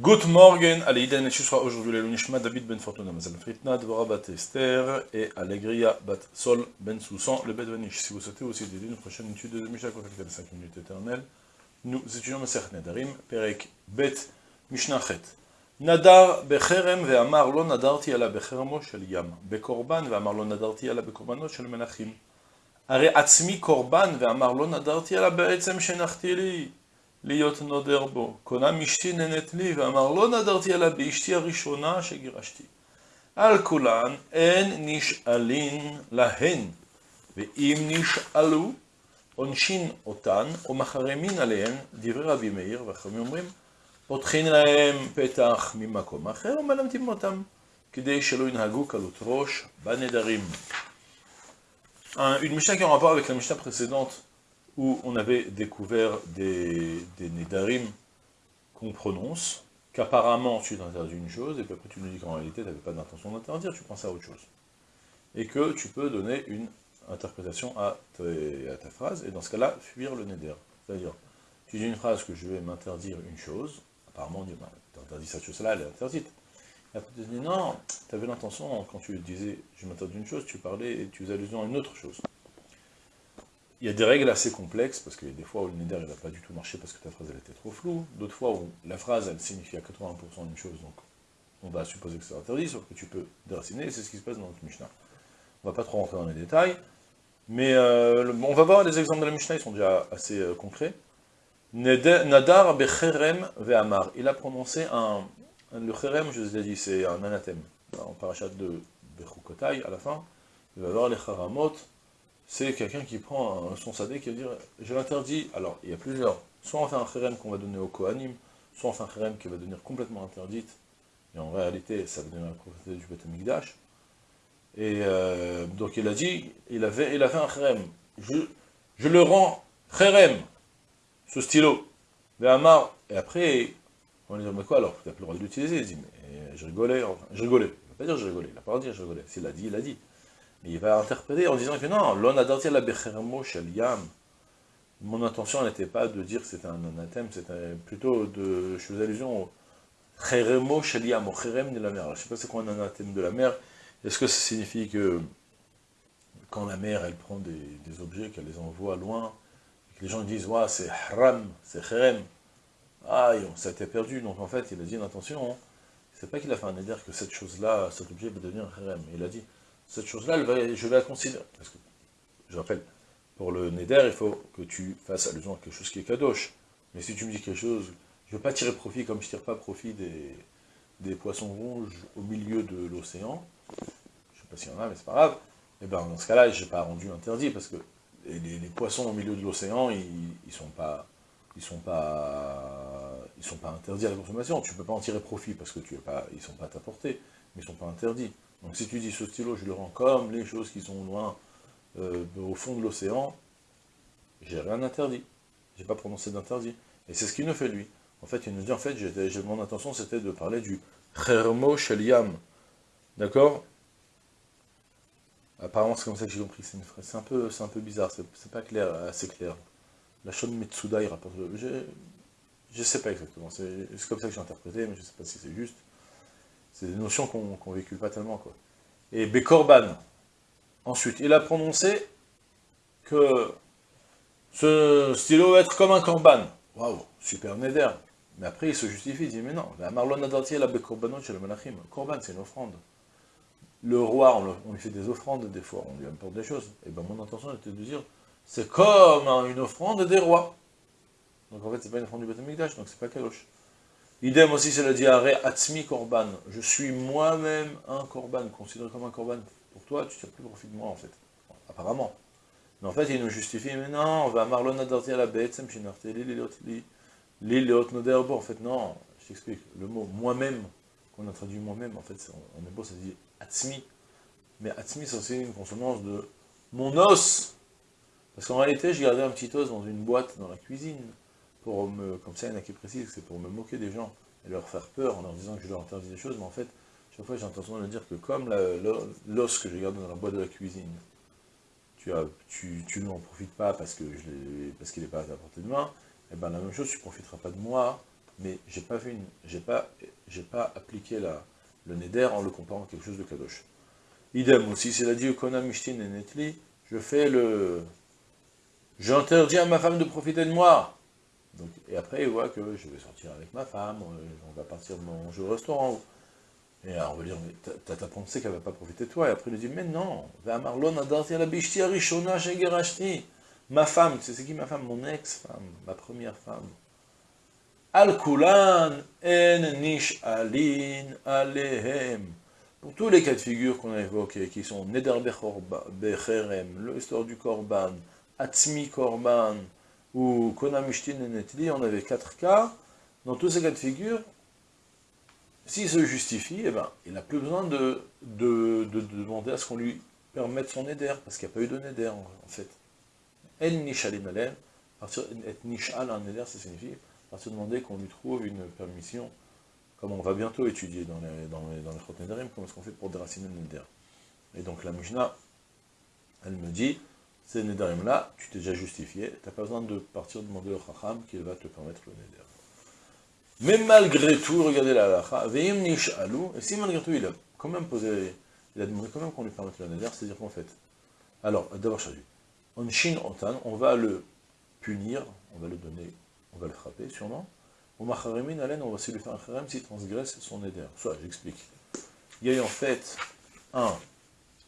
Good morning, Aleïden et sera aujourd'hui le Nishma David Ben Fortuna Mazal Fritna, Dvora Bat Esther et Allegria Bat Sol Ben Soussan, le Bedvanish. Si vous souhaitez aussi dédier une prochaine étude de Mishnah contactez les 5 minutes éternelles, nous étudions Mesech Nedarim, Perek Bet Mishnah Chet. Nadar Becherem ve'amar lo nadarti ala becheremo shel yam, bekorban ve'amar lo nadarti ala bekorbanot shel menachim. הרי עצמי קורבן ואמר לא נדרתי אלא בעצם שנחתי לי להיות נודר בו. קונם אשתי נהנית לי ואמר לא נדרתי אלא באשתי הראשונה שגירשתי. על כולן אין נשאלין להן, ואם נשאלו עונשין אותן או מחרמין עליהן, דברי רבי מאיר, והחכמים אומרים, פותחין להם פתח ממקום אחר ומלמדים אותם, כדי שלא ינהגו קלות ראש בנדרים. une Mishnah qui est en rapport avec la Mishnah précédente, où on avait découvert des, des qu'on prononce, qu'apparemment tu t'interdis une chose, et puis après tu nous dis qu'en réalité tu n'avais pas d'intention d'interdire, tu pensais à autre chose. Et que tu peux donner une interprétation à, ta phrase, et dans ce cas-là, fuir le Neder. C'est-à-dire, tu dis une phrase que je vais m'interdire une chose, apparemment on dit, bah, cette chose-là, elle est interdite. Et après tu dis, non, tu avais l'intention, quand tu disais, je m'interdis une chose, tu parlais et tu faisais allusion à une autre chose. Il y a des règles assez complexes, parce qu'il y a des fois où le neder il n'a pas du tout marché parce que ta phrase elle était trop floue, d'autres fois où la phrase elle signifie à 80% une chose, donc on va supposer que c'est interdit, sauf que tu peux déraciner, c'est ce qui se passe dans notre Mishnah. On va pas trop rentrer dans les détails, mais euh, on va voir les exemples de la Mishnah, ils sont déjà assez euh, concrets. Nadar becherem ve'amar, il a prononcé un, le cherem, je vous ai dit, c'est un anathème. En parachat de Bechukotai, à la fin, il va y avoir les charamot, c'est quelqu'un qui prend son sadé qui va dire, je l'interdis, alors il y a plusieurs, soit on fait un cherem qu'on va donner au Kohanim, soit on fait un cherem qui va devenir complètement interdite, et en réalité, ça va devenir la propriété du Beth Mikdash. Et euh, donc il a dit, il, avait, il a fait un cherem, je, je le rends cherem, ce stylo, Amar, et après, on lui dire, mais quoi alors Tu n'as plus le droit de l'utiliser. Il dit, mais je rigolais, enfin, je rigolais. Il ne va pas dire je rigolais, il n'a pas dire je rigolais. S'il l'a dit, il l'a dit. Il va interpréter en disant que non, l'on a daté la yam. Mon intention n'était pas de dire que c'était un anathème, c'était plutôt de. Je faisais allusion au cheremo yam, au cherem de la mer. je ne sais pas c'est quoi un anathème de la mer. Est-ce que ça signifie que quand la mer elle prend des, objets, qu'elle les envoie loin, et que les gens disent, ouais, c'est haram, c'est cherem, ah, ça a été perdu, donc en fait, il a dit, attention, c'est pas qu'il a fait un éder que cette chose-là, cet objet va devenir un harem. Il a dit, cette chose-là, je vais la considérer. Parce que, je rappelle, pour le Neder, il faut que tu fasses allusion à quelque chose qui est kadosh. Mais si tu me dis quelque chose, je ne veux pas tirer profit comme je ne tire pas profit des, poissons rouges au milieu de l'océan, je ne sais pas s'il y en a, mais c'est pas grave, et eh bien dans ce cas-là, je n'ai pas rendu interdit, parce que les, poissons au milieu de l'océan, ils ne sont pas ils sont sont pas interdits à la consommation. Tu ne peux pas en tirer profit parce que tu es pas, ils sont pas à ta portée, mais ils sont pas interdits. Donc si tu dis ce stylo, je le rends comme les choses qui sont loin, euh, au fond de l'océan, j'ai rien interdit. J'ai pas prononcé d'interdit. Et c'est ce qu'il nous fait lui. En fait, il nous dit, en fait, mon intention c'était de parler du Khermo Sheliam. D'accord? Apparemment, c'est comme ça que j'ai compris. C'est un, peu, un peu bizarre, c'est pas clair, assez clair. La Shon Metsuda, il rapporte... Je ne sais pas exactement, c'est comme ça que j'ai interprété, mais je sais pas si c'est juste. C'est des notions qu'on ne véhicule pas tellement, quoi. Et Bekorban, ensuite, il a prononcé que ce stylo va être comme un korban. Waouh, super neder. Mais après, il se justifie, il dit, mais non, la Marlon Adartier, la Bekorbanot chez le Malachim. Korban, c'est une offrande. Le roi, on, lui fait des offrandes, des fois, on lui apporte des choses. Et ben mon intention était de dire, c'est comme une offrande des rois. Donc en fait, c'est pas une offrande du Beth donc c'est pas Kadosh. Idem aussi, c'est le diarrhée Atzmi Korban. Je suis moi-même un Korban, considéré comme un Korban. Pour toi, tu tires plus profit de moi, en fait. Apparemment. Mais en fait, il nous justifie, mais non, on va marlon adarti à la bête, l'île noderbo. En fait, non, je t'explique. Le mot moi-même, qu'on a traduit moi-même, en fait, en hébreu, ça dit Atzmi. Mais Atzmi, c'est aussi une consonance de mon os. Parce qu'en réalité, j'ai gardé un petit os dans une boîte dans la cuisine, comme ça il y en a qui précisent, c'est pour me moquer des gens, et leur faire peur en leur disant que je leur interdis des choses, mais en fait, chaque fois j'ai l'intention de dire que comme l'os que j'ai gardé dans la boîte de la cuisine, tu, tu, n'en profites pas parce qu'il n'est pas à ta portée de main, et eh bien la même chose, tu ne profiteras pas de moi mais j'ai pas pas, appliqué la, le neder en le comparant à quelque chose de kadosh. Idem aussi, s'il a dit Kona Mishtin et Netli, je fais le... J'interdis à ma femme de profiter de moi. Et après, il voit que je vais sortir avec ma femme, on va partir manger au restaurant. Et alors, on va dire, mais t'as pensé qu'elle ne va pas profiter de toi? Et après, il dit, mais non, ma femme, c'est qui ma femme? Mon ex-femme, ma première femme. Al-Kulan en nish alin alehem. Pour tous les cas de figure qu'on a évoqués, qui sont Neder Becherem, l'histoire du Korban, Atzmi Korban, ou Konamishtin Netli, on avait quatre cas. Dans tous ces cas de figure, s'il se justifie, eh ben, il n'a plus besoin de, de, demander à ce qu'on lui permette son Neder, parce qu'il n'y a pas eu de Neder, en, fait. En Nishalin Alem, être Nishal un Neder, ça signifie, à se demander qu'on lui trouve une permission comme on va bientôt étudier dans les, dans les, dans les comment est-ce qu'on fait pour déraciner le Neder. Et donc la Mishnah, elle me dit, ces Nedarim-là, tu t'es déjà justifié, tu n'as pas besoin de partir demander au Chacham qu'il va te permettre le Neder. Mais malgré tout, regardez la halakha, Veim et si malgré tout il a quand même posé, il a demandé quand même qu'on lui permette le Neder, c'est-à-dire qu'en fait, alors, d'abord, on shin otan, on va le punir, on va le donner, on va le frapper sûrement, au macharemin alen, on va aussi lui faire un kharem s'il transgresse son éder. Soit, j'explique. Il y a eu en fait, un,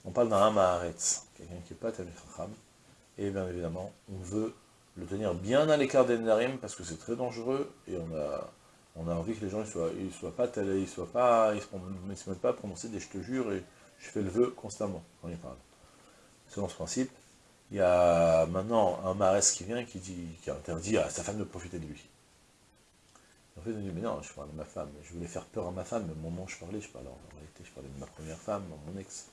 on parle d'un hamaharetz, quelqu'un qui n'est pas tel chacham, et bien évidemment, on veut le tenir bien à l'écart des nedarim, parce que c'est très dangereux, et on a, on envie que les gens ne soient, pas tels, ils soient pas, ils se, mettent pas à prononcer des je te jure, et je fais le vœu constamment quand ils parlent. Selon ce principe, il y a maintenant un maharetz qui vient, qui dit, qui interdit à sa femme de profiter de lui. En fait, me dis, mais non, je parlais de ma femme, je voulais faire peur à ma femme, mais au moment où je parlais, je parlais en réalité, je parlais de ma première femme, mon ex.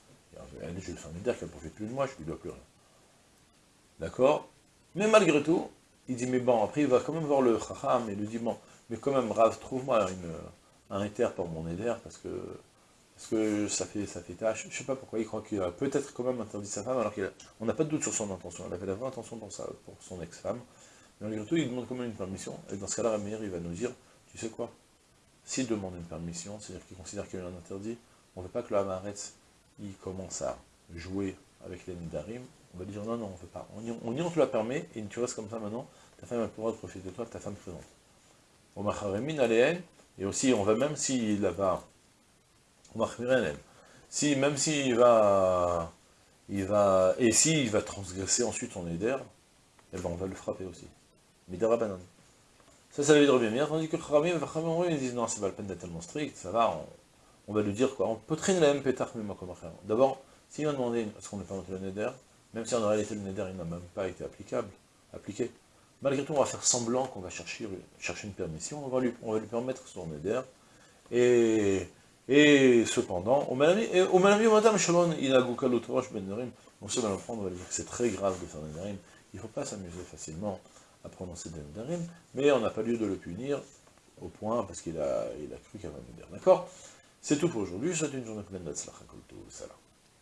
Elle, je un dire qu'elle ne profite plus de moi, je lui dois plus rien. D'accord? Mais malgré tout, il dit, mais bon, après il va quand même voir le chacham, et lui dit, bon, mais quand même, Rav, trouve-moi un éther pour mon éder, parce que, ça fait, ça fait tâche. Je ne sais pas pourquoi, il croit qu'il a peut-être quand même interdit sa femme, alors qu'on n'a pas de doute sur son intention. Elle avait la vraie intention pour, pour son ex-femme. Mais malgré tout, il demande quand même une permission, et dans ce cas-là, Ramir, il va nous dire, tu sais quoi? S'il demande une permission, c'est-à-dire qu'il considère qu'il y a un interdit, on ne veut pas que le Hamaretz, il commence à jouer avec les Nidarim, on va dire non, non, on ne veut pas. On y, on, te la permet, et tu restes comme ça maintenant, ta femme a pouvoir profiter de toi, ta femme présente. Au Macharemin Aléen, et aussi on va même s'il va, au si même s'il va, il va, et s'il va transgresser ensuite son éder, eh ben on va le frapper aussi. Midara Banan. Ça, ça veut dire bien, tandis que Kharamim et ils disent non, c'est pas la peine d'être tellement strict, ça va, on, va lui dire quoi, on peut traîner la même pétard même comme D'abord, s'il a demandé est-ce qu'on n'est pas monté le Neder, même si en réalité le Neder il n'a même pas été applicable, appliqué, malgré tout on va faire semblant qu'on va chercher, une permission, on va lui, va permettre son Neder, et, et cependant, au Malavi, Matam Shalom, il a Gukal Ben Nerim, on sait dans le prendre, on va lui dire que c'est très grave de faire Nedarim, il ne faut pas s'amuser facilement à prononcer des Nedarim, mais on n'a pas lieu de le punir au point parce qu'il a, cru qu'il avait un D'accord? C'est tout pour aujourd'hui, je souhaite une journée pleine de Salam.